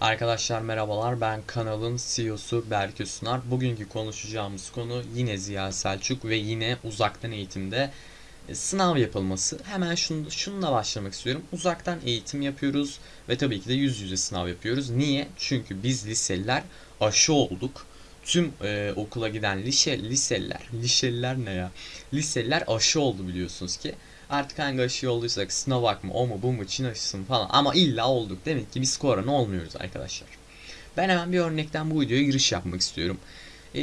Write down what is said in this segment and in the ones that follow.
Arkadaşlar merhabalar ben kanalın CEO'su Berke Sunar. Bugünkü konuşacağımız konu yine Ziya Selçuk ve yine uzaktan eğitimde e, sınav yapılması. Hemen şunu, şununla başlamak istiyorum. Uzaktan eğitim yapıyoruz ve tabii ki de yüz yüze sınav yapıyoruz. Niye? Çünkü biz liseliler aşı olduk. Tüm e, okula giden lise, liseliler, liseliler ne ya? Liseliler aşı oldu biliyorsunuz ki. Artık hangi aşı olduysak Sinovac mı o mu bu mu Çin aşısı mı falan ama illa olduk. Demek ki biz korona olmuyoruz arkadaşlar. Ben hemen bir örnekten bu videoya giriş yapmak istiyorum. Ee,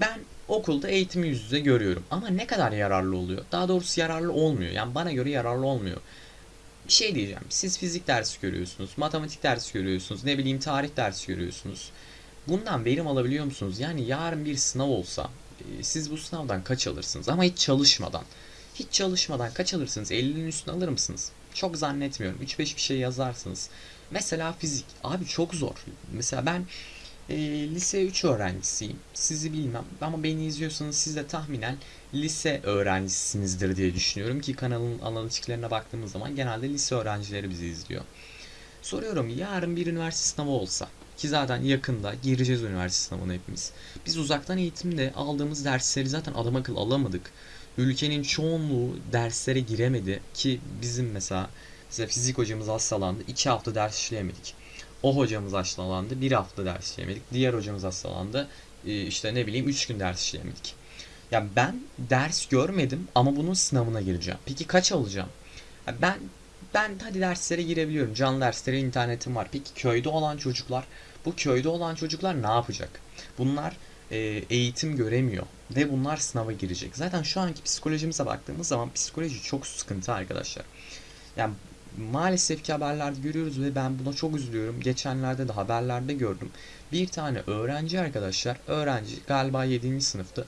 ben okulda eğitimi yüz yüze görüyorum ama ne kadar yararlı oluyor? Daha doğrusu yararlı olmuyor. Yani bana göre yararlı olmuyor. Bir şey diyeceğim. Siz fizik dersi görüyorsunuz, matematik dersi görüyorsunuz, ne bileyim tarih dersi görüyorsunuz. Bundan verim alabiliyor musunuz? Yani yarın bir sınav olsa e, siz bu sınavdan kaç alırsınız ama hiç çalışmadan. Hiç çalışmadan kaç alırsınız? 50'nin üstüne alır mısınız? Çok zannetmiyorum. 3-5 bir şey yazarsınız. Mesela fizik. Abi çok zor. Mesela ben e, lise 3 öğrencisiyim. Sizi bilmem ama beni izliyorsanız siz de tahminen lise öğrencisinizdir diye düşünüyorum ki kanalın analitiklerine baktığımız zaman genelde lise öğrencileri bizi izliyor. Soruyorum yarın bir üniversite sınavı olsa ki zaten yakında gireceğiz üniversite sınavına hepimiz. Biz uzaktan eğitimde aldığımız dersleri zaten adam akıl alamadık ülkenin çoğunluğu derslere giremedi ki bizim mesela size fizik hocamız hastalandı. iki hafta ders işleyemedik. O hocamız hastalandı. bir hafta ders işleyemedik. Diğer hocamız hastalandı. E, işte ne bileyim 3 gün ders işleyemedik. Ya ben ders görmedim ama bunun sınavına gireceğim. Peki kaç alacağım? Ya ben ben hadi derslere girebiliyorum. Canlı derslere internetim var. Peki köyde olan çocuklar, bu köyde olan çocuklar ne yapacak? Bunlar e, eğitim göremiyor ve bunlar sınava girecek. Zaten şu anki psikolojimize baktığımız zaman psikoloji çok sıkıntı arkadaşlar. Yani maalesef ki haberlerde görüyoruz ve ben buna çok üzülüyorum. Geçenlerde de haberlerde gördüm. Bir tane öğrenci arkadaşlar, öğrenci galiba 7. sınıfta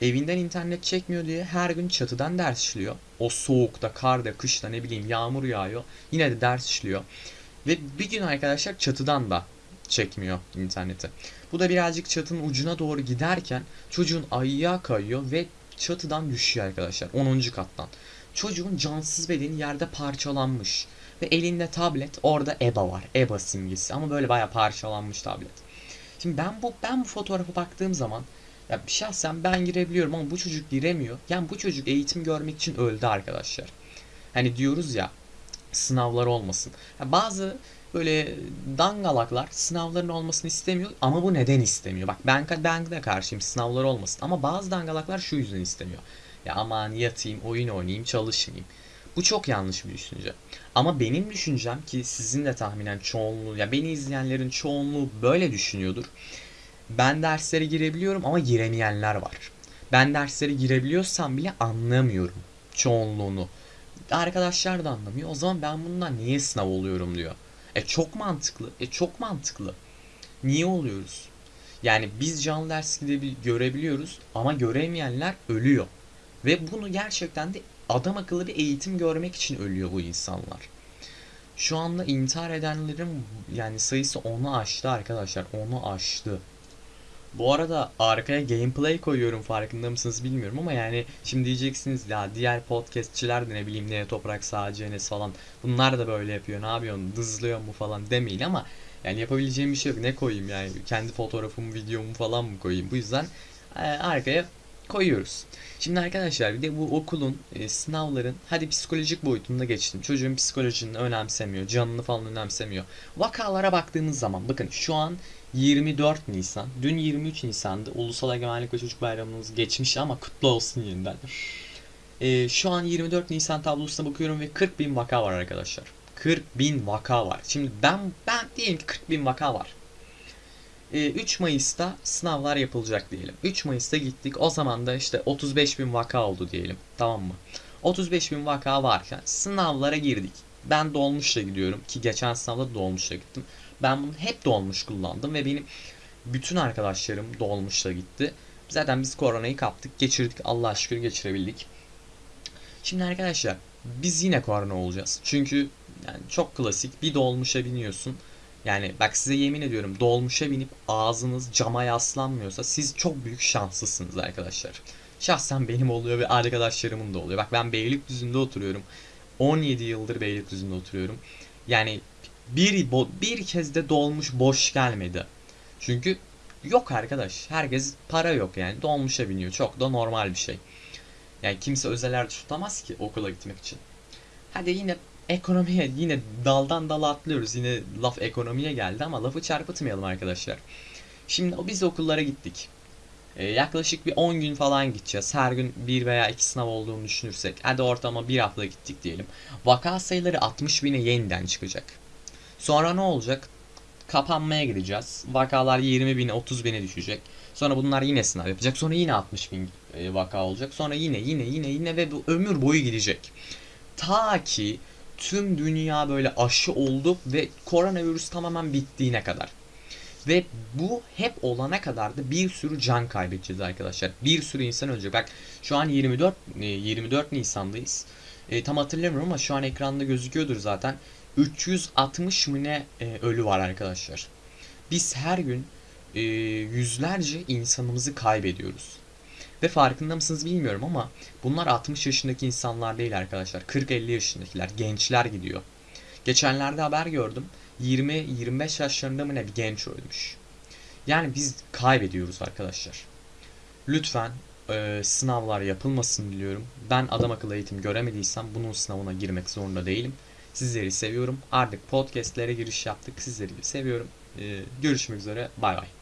evinden internet çekmiyor diye her gün çatıdan ders işliyor. O soğukta, karda, kışta ne bileyim yağmur yağıyor. Yine de ders işliyor. Ve bir gün arkadaşlar çatıdan da çekmiyor interneti. Bu da birazcık çatının ucuna doğru giderken çocuğun ayağa kayıyor ve çatıdan düşüyor arkadaşlar 10. kattan. Çocuğun cansız bedeni yerde parçalanmış ve elinde tablet orada EBA var. EBA simgesi ama böyle baya parçalanmış tablet. Şimdi ben bu ben bu fotoğrafa baktığım zaman ya şahsen ben girebiliyorum ama bu çocuk giremiyor. Yani bu çocuk eğitim görmek için öldü arkadaşlar. Hani diyoruz ya sınavlar olmasın. Ya bazı böyle dangalaklar sınavların olmasını istemiyor ama bu neden istemiyor? Bak ben ben de karşıyım sınavlar olmasın ama bazı dangalaklar şu yüzden istemiyor. Ya aman yatayım, oyun oynayayım, çalışmayayım. Bu çok yanlış bir düşünce. Ama benim düşüncem ki sizin de tahminen çoğunluğu ya beni izleyenlerin çoğunluğu böyle düşünüyordur. Ben derslere girebiliyorum ama giremeyenler var. Ben derslere girebiliyorsam bile anlamıyorum çoğunluğunu. Arkadaşlar da anlamıyor. O zaman ben bundan niye sınav oluyorum diyor. E çok mantıklı. E çok mantıklı. Niye oluyoruz? Yani biz canlı ders görebiliyoruz ama göremeyenler ölüyor. Ve bunu gerçekten de adam akıllı bir eğitim görmek için ölüyor bu insanlar. Şu anda intihar edenlerin yani sayısı onu aştı arkadaşlar. Onu aştı. Bu arada arkaya gameplay koyuyorum farkında mısınız bilmiyorum ama yani şimdi diyeceksiniz ya diğer podcastçiler de ne bileyim ne toprak sağcı falan bunlar da böyle yapıyor ne yapıyorsun dızlıyor mu falan demeyin ama yani yapabileceğim bir şey yok. Ne koyayım yani? Kendi fotoğrafımı videomu falan mı koyayım? Bu yüzden e, arkaya koyuyoruz. Şimdi arkadaşlar bir de bu okulun e, sınavların hadi psikolojik boyutunda geçtim. Çocuğun psikolojisini önemsemiyor, canını falan önemsemiyor. Vakalara baktığımız zaman bakın şu an 24 Nisan. Dün 23 Nisan'dı. Ulusal Egemenlik ve Çocuk Bayramımız geçmiş ama kutlu olsun yeniden. E, şu an 24 Nisan tablosuna bakıyorum ve 40 bin vaka var arkadaşlar. 40 bin vaka var. Şimdi ben ben diyelim ki 40 bin vaka var. 3 Mayıs'ta sınavlar yapılacak diyelim. 3 Mayıs'ta gittik. O zaman da işte 35 bin vaka oldu diyelim. Tamam mı? 35 bin vaka varken sınavlara girdik. Ben dolmuşla gidiyorum ki geçen sınavda dolmuşla gittim. Ben bunu hep dolmuş kullandım ve benim bütün arkadaşlarım dolmuşla gitti. Zaten biz koronayı kaptık, geçirdik. Allah şükür geçirebildik. Şimdi arkadaşlar biz yine korona olacağız. Çünkü yani çok klasik bir dolmuşa biniyorsun. Yani bak size yemin ediyorum dolmuşa binip ağzınız cama yaslanmıyorsa siz çok büyük şanslısınız arkadaşlar. Şahsen benim oluyor ve arkadaşlarımın da oluyor. Bak ben Beylikdüzü'nde oturuyorum. 17 yıldır Beylikdüzü'nde oturuyorum. Yani bir bir kez de dolmuş boş gelmedi. Çünkü yok arkadaş. Herkes para yok yani. Dolmuşa biniyor. Çok da normal bir şey. Yani kimse özel tutamaz ki okula gitmek için. Hadi yine ekonomiye yine daldan dala atlıyoruz. Yine laf ekonomiye geldi ama lafı çarpıtmayalım arkadaşlar. Şimdi biz okullara gittik. Ee, yaklaşık bir 10 gün falan gideceğiz. Her gün bir veya iki sınav olduğunu düşünürsek. Hadi ortama bir hafta gittik diyelim. Vaka sayıları 60 bine yeniden çıkacak. Sonra ne olacak? Kapanmaya gideceğiz. Vakalar 20 bine 30 bine düşecek. Sonra bunlar yine sınav yapacak. Sonra yine 60 bin e, vaka olacak. Sonra yine yine yine yine ve bu ömür boyu gidecek. Ta ki tüm dünya böyle aşı oldu ve koronavirüs tamamen bittiğine kadar. Ve bu hep olana kadar da bir sürü can kaybedeceğiz arkadaşlar. Bir sürü insan ölecek. Bak şu an 24 e, 24 Nisan'dayız. E, tam hatırlamıyorum ama şu an ekranda gözüküyordur zaten. 360 mı e, ölü var arkadaşlar. Biz her gün e, yüzlerce insanımızı kaybediyoruz. Ve farkında mısınız bilmiyorum ama bunlar 60 yaşındaki insanlar değil arkadaşlar. 40-50 yaşındakiler, gençler gidiyor. Geçenlerde haber gördüm. 20-25 yaşlarında mı ne bir genç ölmüş. Yani biz kaybediyoruz arkadaşlar. Lütfen e, sınavlar yapılmasın diliyorum. Ben adam akıllı eğitim göremediysem bunun sınavına girmek zorunda değilim. Sizleri seviyorum. Artık podcastlere giriş yaptık. Sizleri seviyorum. E, görüşmek üzere. Bay bay.